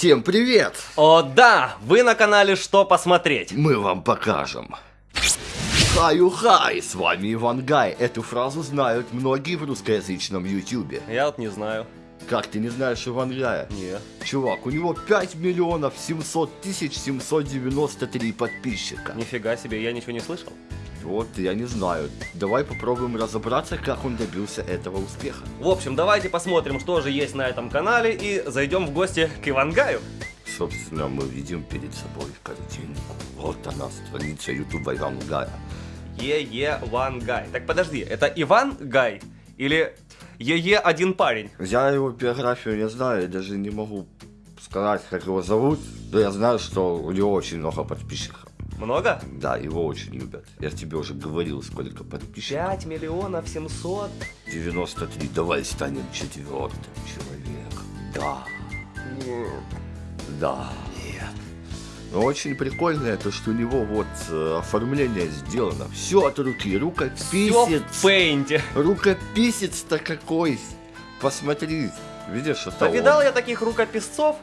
Всем привет! О да, вы на канале Что посмотреть? Мы вам покажем. Хаю-хай, с вами Иван Гай. Эту фразу знают многие в русскоязычном ютубе. Я вот не знаю. Как ты не знаешь Иван Гая? Нет. Чувак, у него 5 миллионов 700 тысяч 793 подписчика. Нифига себе, я ничего не слышал. Вот, я не знаю. Давай попробуем разобраться, как он добился этого успеха. В общем, давайте посмотрим, что же есть на этом канале и зайдем в гости к Ивангаю. Собственно, мы видим перед собой картинку. Вот она, страница ютуба Иван Гая. Е-Е One Guy. Так подожди, это Иван Гай или Е-Е один парень? Я его биографию не знаю, я даже не могу сказать, как его зовут. Но я знаю, что у него очень много подписчиков. Много? Да, его очень любят. Я тебе уже говорил, сколько подписчиков. 5 миллионов 700. 93. Давай станем четвертым человеком. Да. Да. Нет. Но очень прикольно то, что у него вот э, оформление сделано. Все от руки. Рукописец. в пейнте. Рукописец-то какой. Посмотри. Видишь, это он. Повидал я таких рукописцов?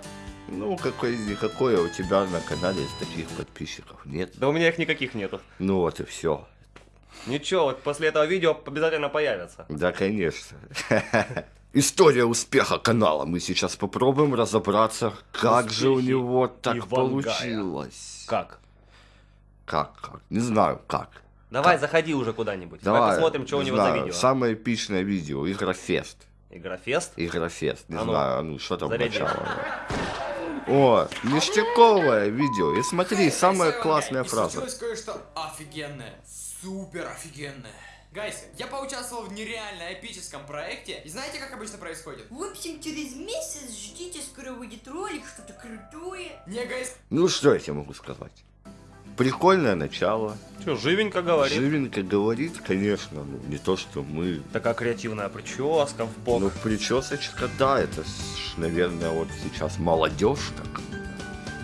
Ну, какой у тебя на канале из таких подписчиков нет? Да у меня их никаких нету. Ну вот и все. Ничего, вот после этого видео обязательно появятся. Да, конечно. История успеха канала. Мы сейчас попробуем разобраться, как же у Успехи него так Ивангая. получилось. Как? Как, как? Не знаю, как. Давай, заходи уже куда-нибудь. Давай, посмотрим, что у не него за знаю, видео. Самое эпичное видео. Игрофест. Игрофест. Игрофест. Не А ну, знаю, ну что там заряди. начало. О, ништяковое видео. И смотри, самая классная фраза. случилось кое-что офигенное. Супер офигенное. Гайсы, я поучаствовал в нереально эпическом проекте. И знаете, как обычно происходит? В общем, через месяц ждите, скоро выйдет ролик, что-то крутое. Не, гайс, Ну что я тебе могу сказать? Прикольное начало. Что, живенько говорит. Живенько говорит, конечно, ну не то, что мы. Такая креативная прическа в бок. Ну, причесочка, да, это, ж, наверное, вот сейчас молодежь так.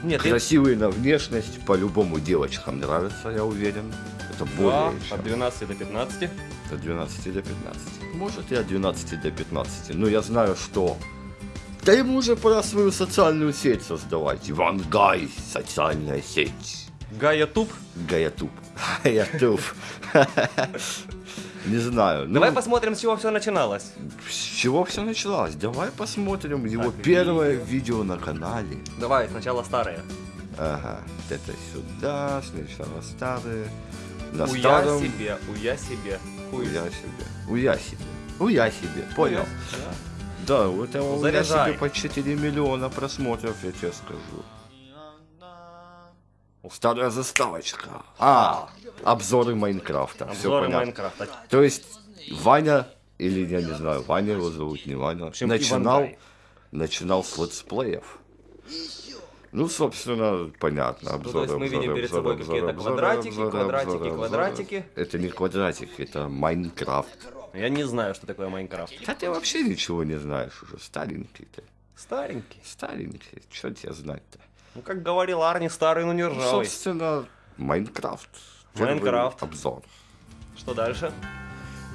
Нет, Красивые на внешность, по-любому девочкам нравится, я уверен. Это да, более чем. от 12 до 15. От 12 до 15. Может и от 12 до 15. Но я знаю, что... Да ему уже пора свою социальную сеть создавать. Иван Гай, социальная сеть. Гая Туб. Гаятуб. Гаятуб. Не знаю. ну, Давай посмотрим, с чего все начиналось. С чего все началось? Давай посмотрим его Так, первое видео. на канале. Давай, сначала старые. Ага, это сюда, сначала старые. На Уя старом... себе, уя себе. Хуй. Уя себе. Уя себе. Уя себе, понял? Да. Да, у этого уя Заряжай. себе по 4 миллиона просмотров, я тебе скажу. Старая заставочка. А, обзоры Майнкрафта. Обзоры. Майнкрафта. То есть Ваня, или я не знаю, Ваня его зовут, не Ваня, общем, начинал, начинал с летсплеев. Ну, собственно, понятно. то Обзоры, есть мы видим обзоры, перед обзоры, собой какие-то квадратики, обзоры, квадратики, обзоры. квадратики. Это не квадратик, это Майнкрафт. Я не знаю, что такое Майнкрафт. Да ты вообще ничего не знаешь уже, старенький ты. Старенький. Старенький, что тебе знать-то? Ну, как говорил Арни, старый, но не Ну, ржавый. собственно, Майнкрафт. Майнкрафт. Обзор. Что дальше?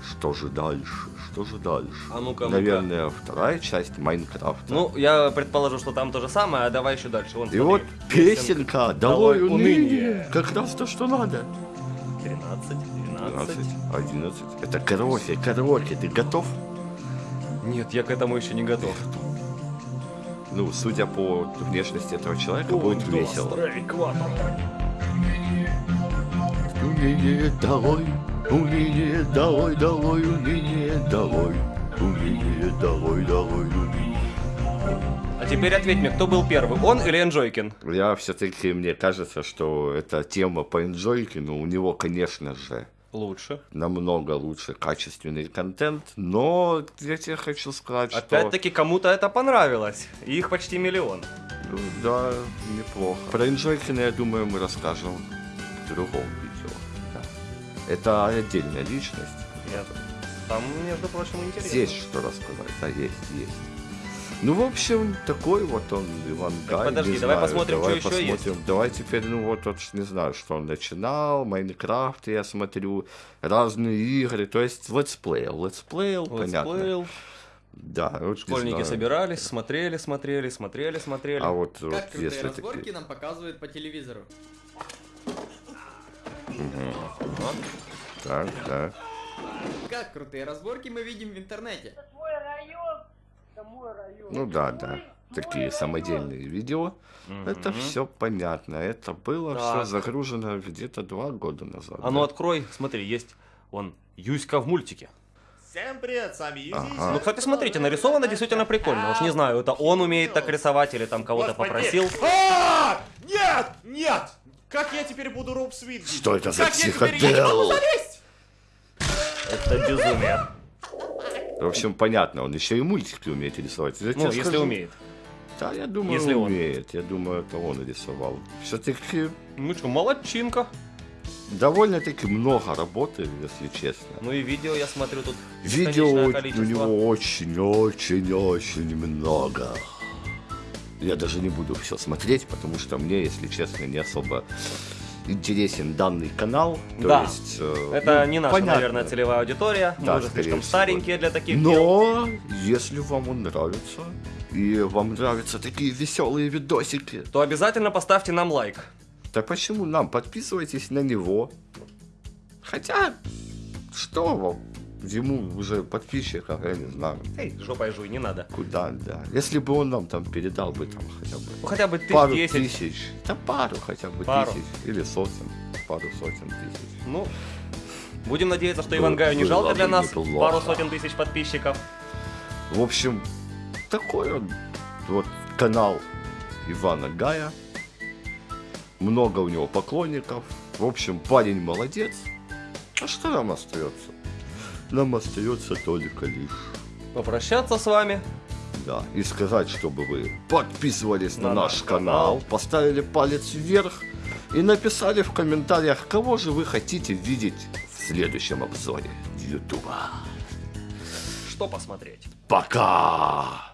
Что же дальше? Что же дальше? А ну-ка, ну-ка. Наверное, вторая часть Майнкрафта. Ну, я предположу, что там то же самое, а давай еще дальше. Вон, И смотри. вот песенка «Долой «Долой уныние». уныние». Как раз то, что надо. 13, 12, 12. 11. Это караоке, караоке. Ты готов? Нет, я к этому еще не готов. Ну, судя по внешности этого человека, будет весело. Уныние долой, уныние долой, долой, уныние долой. Уныние долой, долой, уныние. А теперь ответь мне, кто был первый, он или Энджойкин? Я все-таки, мне кажется, что эта тема по Энджойкину, у него, конечно же, Лучше. намного лучше качественный контент, но я тебе хочу сказать, что... Опять-таки, кому-то это понравилось. Их почти миллион. Ну, да, неплохо. Про Энджойкина, я думаю, мы расскажем в другом видео. Да. Это отдельная личность. Нет. Там, между прочим, интересно. Есть что рассказать, да, есть, есть. Ну, в общем, такой вот он, Иван Так, Гай. подожди, давай знаю, посмотрим, давай что еще посмотрим. Давай теперь, ну вот, вот, не знаю, что он начинал, Майнкрафт, я смотрю, разные игры, то есть летсплеил, летсплеил, понятно. Летсплеил. Да, вот Школьники собирались, смотрели, смотрели, смотрели, смотрели. А вот, вот Как крутые если разборки такие... нам показывают по телевизору. Так, так. Как крутые разборки мы видим в интернете. Ну да, да. Такие самодельные видео. Это Мгм. все понятно. Это было все Так. загружено где-то два года назад. А ну да? открой, смотри, есть он Юська в мультике. Всем привет, с вами Юзис. Ага. Ну, кстати, смотрите, нарисовано действительно прикольно. Уж не знаю, это он умеет так рисовать или там кого-то попросил. А! Нет! Нет! Как я теперь буду Роб Свит? Что это за психодел? залезть! Это безумие. В общем, понятно, он еще и мультики умеет рисовать. Я Ну, если скажу. умеет. Да, я думаю, Если он. умеет. Я думаю, это он рисовал. Все-таки Ну что, молодчинка. довольно-таки много работы, если честно. Ну и видео я смотрю тут Видео у него очень-очень-очень много. Я даже не буду все смотреть, потому что мне, если честно, не особо интересен данный канал. То Да. есть, э, Это ну, не наша, понятно. наверное, целевая аудитория. Мы Да, уже скорее слишком всего. старенькие для таких дел. Но если вам он нравится, и вам нравятся такие веселые видосики, То обязательно поставьте нам лайк. да почему нам? Подписывайтесь на него. Хотя, что вам? Ему уже подписчиков, я не знаю, Эй, жопой жуй, не надо. куда, да. Если бы он нам там передал бы там хотя бы Ну хотя бы тысяч пару 10. тысяч, да пару хотя бы Пару. тысяч, или сотен, пару сотен тысяч. Ну, будем надеяться, что Было- Ивангаю не жалко для нас неплохо. пару сотен тысяч подписчиков. В общем, такой он вот канал Ивана Гая. Много у него поклонников. В общем, парень молодец. А что нам остается? Нам остается только лишь, Попрощаться с вами. да, и сказать, чтобы вы подписывались на, На наш канал, канал. поставили палец вверх и написали в комментариях, кого же вы хотите видеть в следующем обзоре Ютуба. Что посмотреть? Пока!